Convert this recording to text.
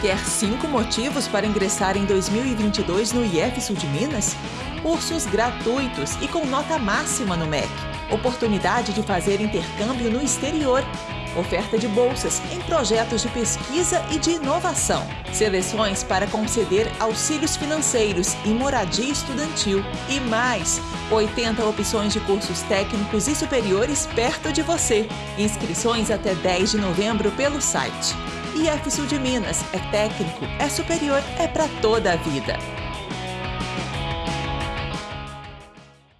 Quer cinco motivos para ingressar em 2022 no IF Sul de Minas? Cursos gratuitos e com nota máxima no MEC. Oportunidade de fazer intercâmbio no exterior. Oferta de bolsas em projetos de pesquisa e de inovação. Seleções para conceder auxílios financeiros e moradia estudantil. E mais, 80 opções de cursos técnicos e superiores perto de você. Inscrições até 10 de novembro pelo site. IF Sul de Minas é técnico, é superior, é para toda a vida.